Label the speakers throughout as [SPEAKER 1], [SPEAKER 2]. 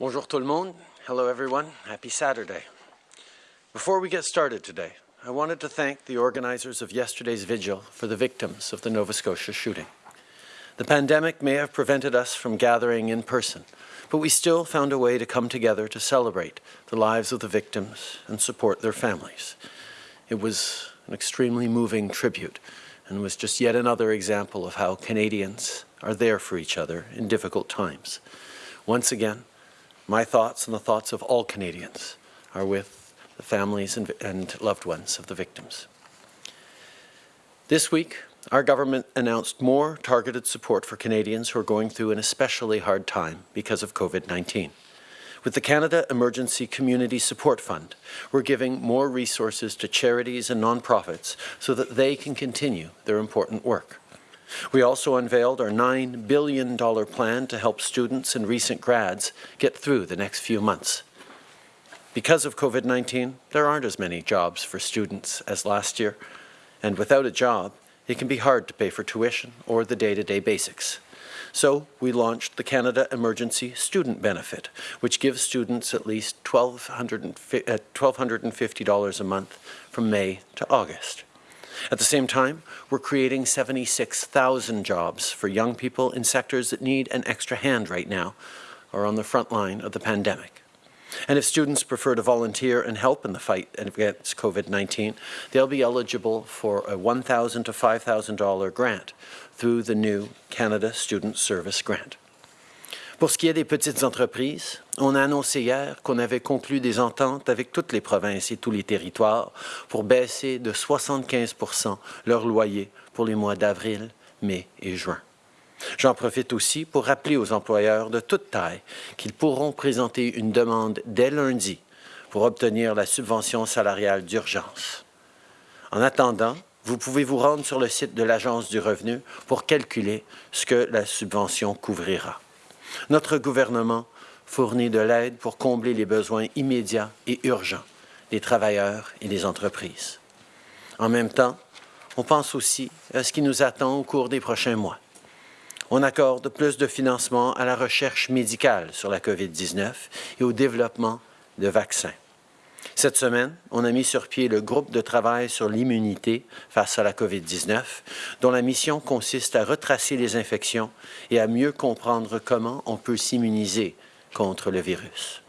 [SPEAKER 1] Bonjour tout le monde. Hello everyone. Happy Saturday. Before we get started today, I wanted to thank the organizers of yesterday's vigil for the victims of the Nova Scotia shooting. The pandemic may have prevented us from gathering in person, but we still found a way to come together to celebrate the lives of the victims and support their families. It was an extremely moving tribute and was just yet another example of how Canadians are there for each other in difficult times. Once again, my thoughts and the thoughts of all Canadians are with the families and, and loved ones of the victims. This week, our government announced more targeted support for Canadians who are going through an especially hard time because of COVID-19. With the Canada Emergency Community Support Fund, we're giving more resources to charities and nonprofits so that they can continue their important work. We also unveiled our $9 billion plan to help students and recent grads get through the next few months. Because of COVID-19, there aren't as many jobs for students as last year, and without a job, it can be hard to pay for tuition or the day-to-day -day basics. So we launched the Canada Emergency Student Benefit, which gives students at least $1,250 uh, a month from May to August. At the same time, we're creating 76,000 jobs for young people in sectors that need an extra hand right now or on the front line of the pandemic. And if students prefer to volunteer and help in the fight against COVID-19, they'll be eligible for a 1,000 to $5,000 grant through the new Canada Student Service Grant. Pour ce qui est des petites entreprises, on a annoncé hier qu'on avait conclu des ententes avec toutes les provinces et tous les territoires pour baisser de 75% leur loyer pour les mois d'avril, mai et juin. J'en profite aussi pour rappeler aux employeurs de toute taille qu'ils pourront présenter une demande dès lundi pour obtenir la subvention salariale d'urgence. En attendant, vous pouvez vous rendre sur le site de l'Agence du revenu pour calculer ce que la subvention couvrira. Notre gouvernement fournit de l'aide pour combler les besoins immédiats et urgents des travailleurs et des entreprises. En même temps, on pense aussi à ce qui nous attend au cours des prochains mois. On accorde plus de financement à la recherche médicale sur la COVID-19 et au développement de vaccins. Cette semaine, on a mis sur pied le groupe de travail sur l'immunité face à la COVID-19, dont la mission consiste à retracer les infections et à mieux comprendre comment on peut s'immuniser contre le virus.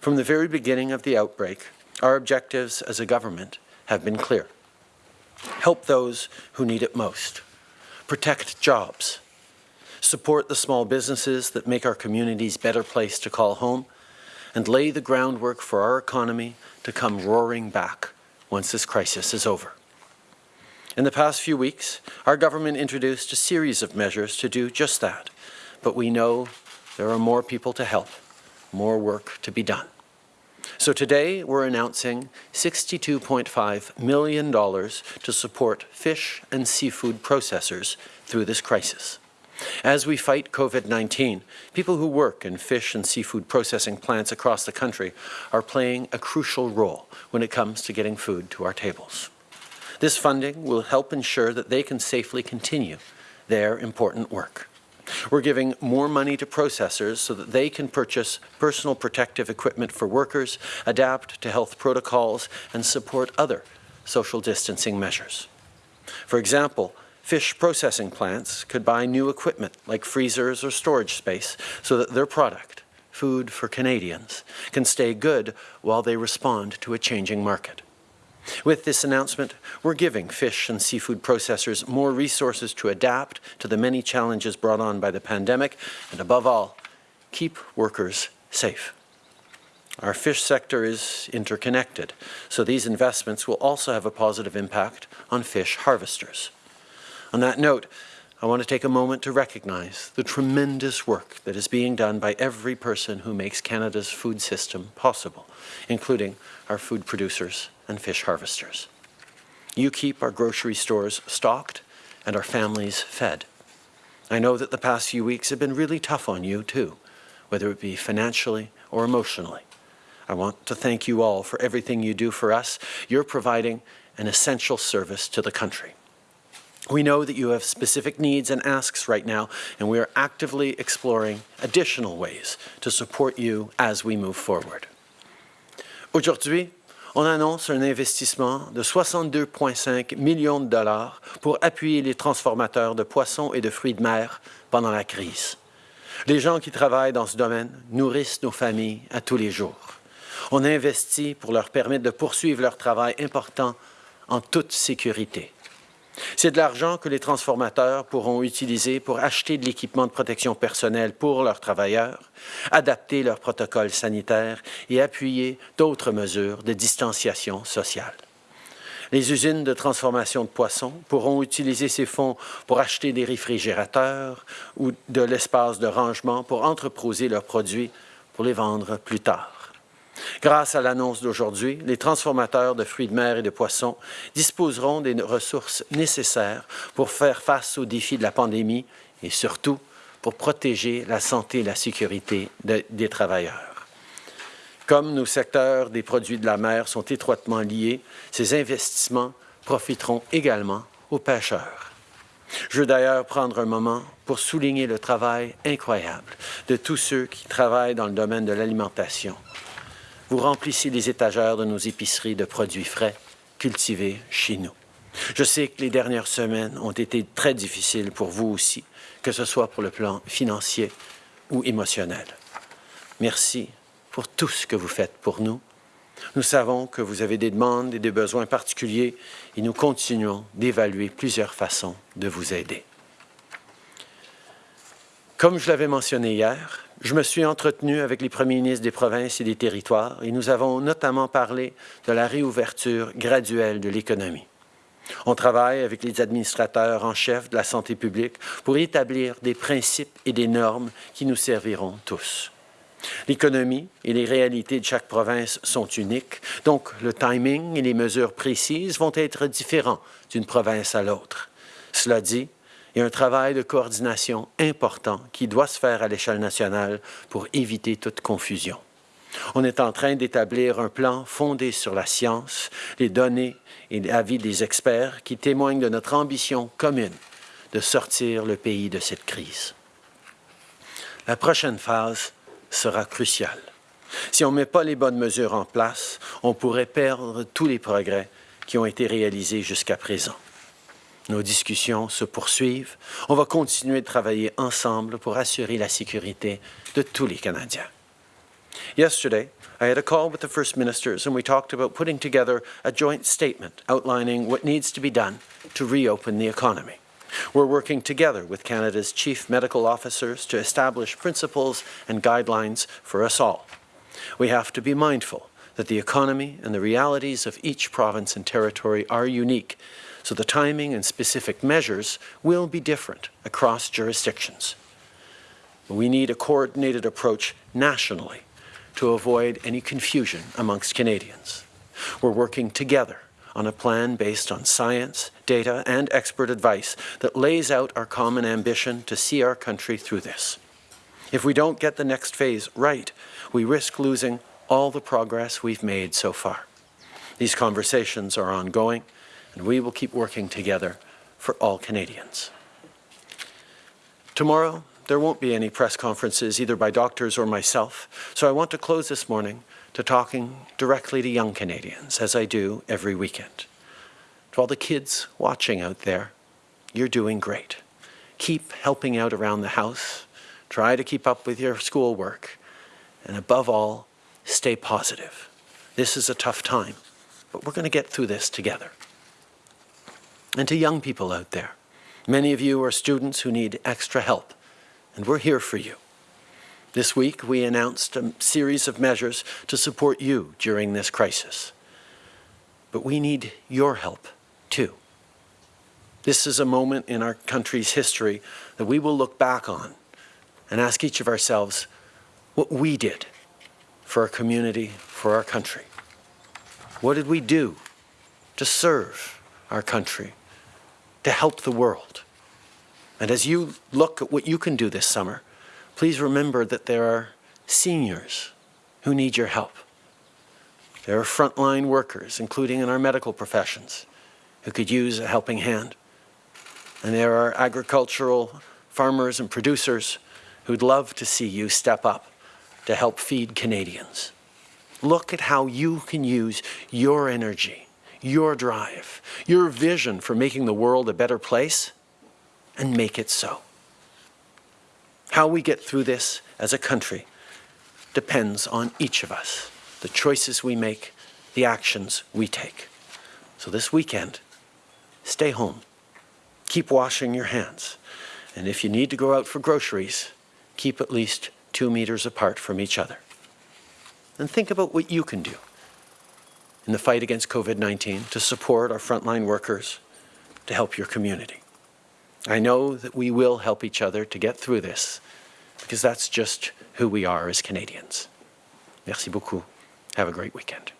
[SPEAKER 1] From the very beginning of the outbreak, our objectives as a government have been clear. Help those who need it most. Protect jobs. Support the small businesses that make our communities better place to call home and lay the groundwork for our economy to come roaring back once this crisis is over. In the past few weeks, our government introduced a series of measures to do just that, but we know there are more people to help, more work to be done. So today we're announcing $62.5 million to support fish and seafood processors through this crisis. As we fight COVID-19, people who work in fish and seafood processing plants across the country are playing a crucial role when it comes to getting food to our tables. This funding will help ensure that they can safely continue their important work. We're giving more money to processors so that they can purchase personal protective equipment for workers, adapt to health protocols, and support other social distancing measures. For example, Fish processing plants could buy new equipment like freezers or storage space so that their product, food for Canadians, can stay good while they respond to a changing market. With this announcement, we're giving fish and seafood processors more resources to adapt to the many challenges brought on by the pandemic and, above all, keep workers safe. Our fish sector is interconnected, so these investments will also have a positive impact on fish harvesters. On that note, I want to take a moment to recognize the tremendous work that is being done by every person who makes Canada's food system possible, including our food producers and fish harvesters. You keep our grocery stores stocked and our families fed. I know that the past few weeks have been really tough on you too, whether it be financially or emotionally. I want to thank you all for everything you do for us. You're providing an essential service to the country. We know that you have specific needs and asks right now, and we are actively exploring additional ways to support you as we move forward. Aujourd'hui, on annonce un investissement de 62,5 millions de dollars pour appuyer les transformateurs de poissons et de fruits de mer pendant la crise. Les gens qui travaillent dans ce domaine nourrissent nos familles à tous les jours. On investit pour leur permettre de poursuivre leur travail important en toute sécurité. C'est de l'argent que les transformateurs pourront utiliser pour acheter de l'équipement de protection personnelle pour leurs travailleurs, adapter leurs protocoles sanitaires et appuyer d'autres mesures de distanciation sociale. Les usines de transformation de poissons pourront utiliser ces fonds pour acheter des réfrigérateurs ou de l'espace de rangement pour entreposer leurs produits pour les vendre plus tard. Grâce à l'annonce d'aujourd'hui, les transformateurs de fruits de mer et de poissons disposeront des ressources nécessaires pour faire face aux défis de la pandémie et surtout pour protéger la santé et la sécurité des travailleurs. Comme nos secteurs des produits de la mer sont étroitement liés, ces investissements profiteront également aux pêcheurs. Je veux d'ailleurs prendre un moment pour souligner le travail incroyable de tous ceux qui travaillent dans le domaine de l'alimentation, vous remplissez les étagères de nos épiceries de produits frais, cultivés chez nous. Je sais que les dernières semaines ont été très difficiles pour vous aussi, que ce soit pour le plan financier ou émotionnel. Merci pour tout ce que vous faites pour nous. Nous savons que vous avez des demandes et des besoins particuliers et nous continuons d'évaluer plusieurs façons de vous aider. Comme je l'avais mentionné hier, je me suis entretenu avec les premiers ministres des provinces et des territoires et nous avons notamment parlé de la réouverture graduelle de l'économie. On travaille avec les administrateurs en chef de la santé publique pour établir des principes et des normes qui nous serviront tous. L'économie et les réalités de chaque province sont uniques, donc le timing et les mesures précises vont être différents d'une province à l'autre. Cela dit, il y a un travail de coordination important qui doit se faire à l'échelle nationale pour éviter toute confusion. On est en train d'établir un plan fondé sur la science, les données et l'avis des experts qui témoignent de notre ambition commune de sortir le pays de cette crise. La prochaine phase sera cruciale. Si on ne met pas les bonnes mesures en place, on pourrait perdre tous les progrès qui ont été réalisés jusqu'à présent. Nos discussions se poursuivent. On va continuer de travailler ensemble pour assurer la sécurité de tous les Canadiens. Yesterday, I had a call with the First Ministers and we talked about putting together a joint statement outlining what needs to be done to reopen the economy. We're working together with Canada's chief medical officers to establish principles and guidelines for us all. We have to be mindful that the economy and the realities of each province and territory are unique so the timing and specific measures will be different across jurisdictions. We need a coordinated approach nationally to avoid any confusion amongst Canadians. We're working together on a plan based on science, data, and expert advice that lays out our common ambition to see our country through this. If we don't get the next phase right, we risk losing all the progress we've made so far. These conversations are ongoing, and we will keep working together for all Canadians. Tomorrow, there won't be any press conferences either by doctors or myself, so I want to close this morning to talking directly to young Canadians, as I do every weekend. To all the kids watching out there, you're doing great. Keep helping out around the house, try to keep up with your schoolwork, and above all, stay positive. This is a tough time, but we're going to get through this together and to young people out there. Many of you are students who need extra help, and we're here for you. This week, we announced a series of measures to support you during this crisis. But we need your help, too. This is a moment in our country's history that we will look back on and ask each of ourselves what we did for our community, for our country. What did we do to serve our country to help the world. And as you look at what you can do this summer, please remember that there are seniors who need your help. There are frontline workers, including in our medical professions, who could use a helping hand. And there are agricultural farmers and producers who'd love to see you step up to help feed Canadians. Look at how you can use your energy, your drive, your vision for making the world a better place and make it so. How we get through this as a country depends on each of us, the choices we make, the actions we take. So this weekend, stay home. Keep washing your hands. And if you need to go out for groceries, keep at least two meters apart from each other. And think about what you can do in the fight against COVID-19 to support our frontline workers, to help your community. I know that we will help each other to get through this because that's just who we are as Canadians. Merci beaucoup. Have a great weekend.